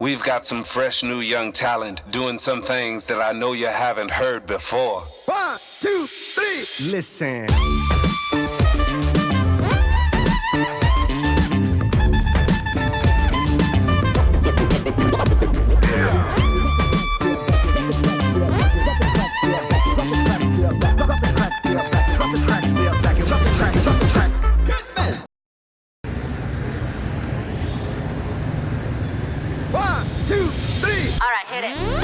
We've got some fresh new young talent doing some things that I know you haven't heard before. One, two, three, listen. get it.